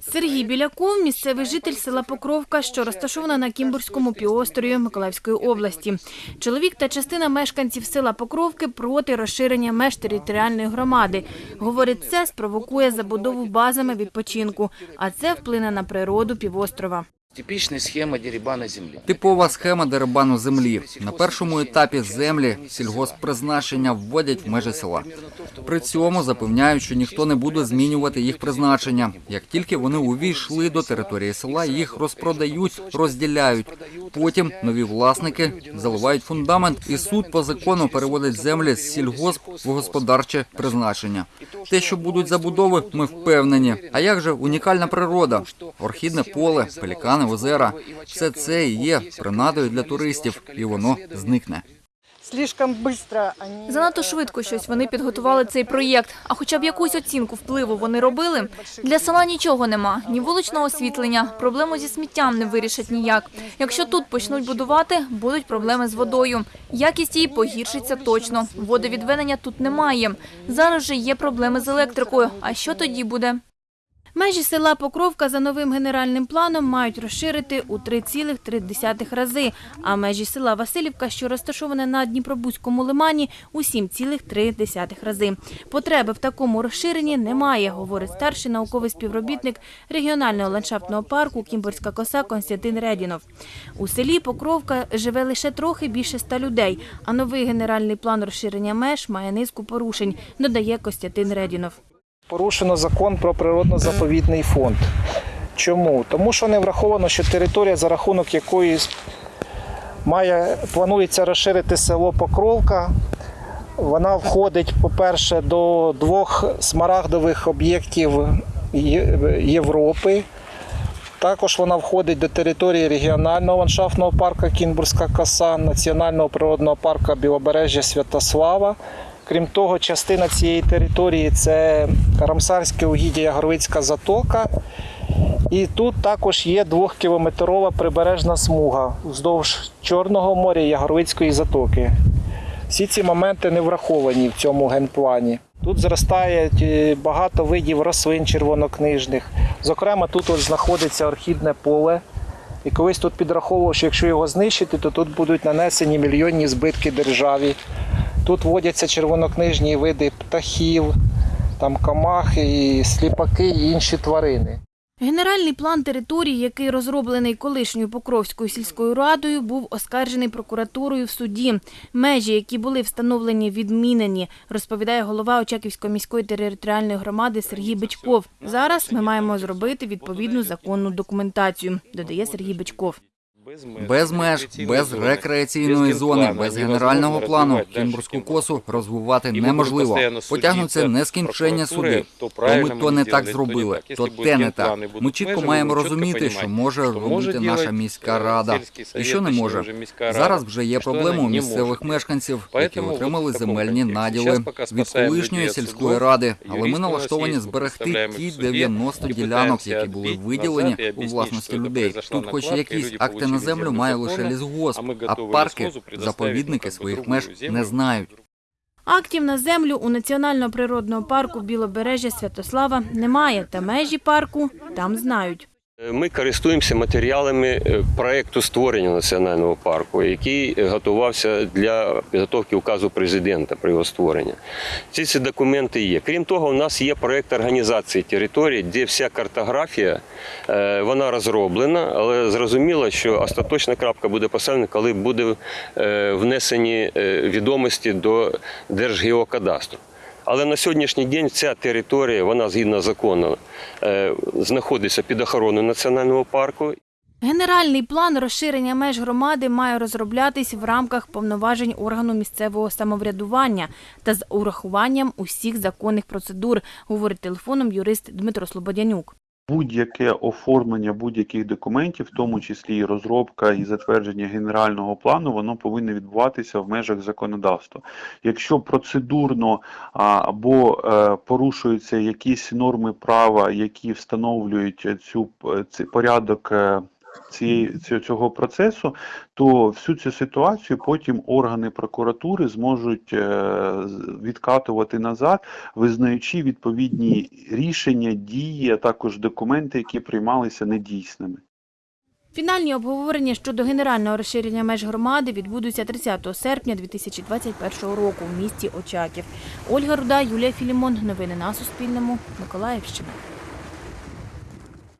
Сергій Біляков – місцевий житель села Покровка, що розташована на Кімбурському півострові Миколаївської області. Чоловік та частина мешканців села Покровки проти розширення меж територіальної громади. Говорить, це спровокує забудову базами відпочинку, а це вплине на природу півострова. Типичная схема дерибана земли. Типова схема дерибану землі. На першому етапі землі сільгосппризначення вводять в межі села. При цьому запевняють, що ніхто не буде змінювати їх призначення. Як тільки вони увійшли до території села, їх розпродають, розділяють. Потім нові власники заливають фундамент, і суд по закону переводить землі з сільгосп в господарче призначення. Те, що будуть забудови, ми впевнені. А як же унікальна природа? Орхідне поле, пелікани, озера – все це і є принадою для туристів, і воно зникне. Занадто швидко щось вони підготували цей проєкт. А хоча б якусь оцінку впливу вони робили. Для села нічого нема, ні вуличного освітлення, проблему зі сміттям не вирішать ніяк. Якщо тут почнуть будувати, будуть проблеми з водою. Якість її погіршиться точно. Водовідведення тут немає. Зараз же є проблеми з електрикою. А що тоді буде? Межі села Покровка за новим генеральним планом мають розширити у 3,3 рази, а межі села Васильівка, що розташоване на Дніпробузькому лимані, у 7,3 рази. Потреби в такому розширенні немає, говорить старший науковий співробітник регіонального ландшафтного парку Кімбурська коса Константин Редінов. У селі Покровка живе лише трохи більше ста людей, а новий генеральний план розширення меж має низку порушень, додає Костянтин Редінов. Порушено закон про природно-заповідний фонд. Чому? Тому що не враховано, що територія, за рахунок якої має, планується розширити село Покровка, вона входить, по-перше, до двох смарагдових об'єктів Європи. Також вона входить до території регіонального ландшафтного парку Кінбурська коса, Національного природного парку Білобережжя Святослава. Крім того, частина цієї території це Рамсарське угіддя Ягоровицька затока. І тут також є двохкілометрова прибережна смуга вздовж Чорного моря і затоки. Всі ці моменти не враховані в цьому генплані. Тут зростає е, багато видів рослин червонокнижних. Зокрема, тут от знаходиться орхідне поле. І колись тут підраховував, що якщо його знищити, то тут будуть нанесені мільйонні збитки державі. Тут водяться червонокнижні види птахів, там камахи, і сліпаки і інші тварини. Генеральний план території, який розроблений колишньою Покровською сільською радою, був оскаржений прокуратурою в суді. Межі, які були встановлені, відмінені, розповідає голова Очаківської міської територіальної громади Сергій Бичков. Зараз ми маємо зробити відповідну законну документацію, додає Сергій Бичков. Без меж, без рекреаційної зони, без генерального плану Кімбурську косу розвивати неможливо. Потягнуться нескінчення суди. То ми то не так зробили, то те не так. Ми чітко маємо розуміти, що може робити наша міська рада і що не може. Зараз вже є проблеми у місцевих мешканців, які отримали земельні наділи від колишньої сільської ради. Але ми налаштовані зберегти ті 90 ділянок, які були виділені у власності людей. Тут, хоч якісь акти на землю, має лише лісгосп, а парки, заповідники своїх меж не знають. Актів на землю у Національного природного парку Білобережжя Святослава немає, та межі парку там знають. Ми користуємося матеріалами е, проекту створення національного парку, який готувався для підготовки указу президента при його створенні. Ці ці документи є. Крім того, у нас є проект організації території, де вся картографія е, вона розроблена, але зрозуміло, що остаточна крапка буде поставлена, коли буде е, внесені е, відомості до Держгеокадастру. Але на сьогоднішній день ця територія, вона згідно закону, е, знаходиться під охороною національного парку. Генеральний план розширення меж громади має розроблятись в рамках повноважень органу місцевого самоврядування та з урахуванням усіх законних процедур, говорить телефоном юрист Дмитро Слободянюк. Будь-яке оформлення будь-яких документів, в тому числі і розробка і затвердження генерального плану, воно повинно відбуватися в межах законодавства. Якщо процедурно або е, порушуються якісь норми права, які встановлюють цю п- порядок е, цієї цього- процесу, то всю цю ситуацію потім органи прокуратури зможуть е, відкатувати назад, визнаючи відповідні рішення, дії, а також документи, які приймалися недійсними. Фінальні обговорення щодо генерального розширення меж громади відбудуться 30 серпня 2021 року в місті Очаків. Ольга Руда, Юлія Філімон. Новини на Суспільному. Миколаївщина.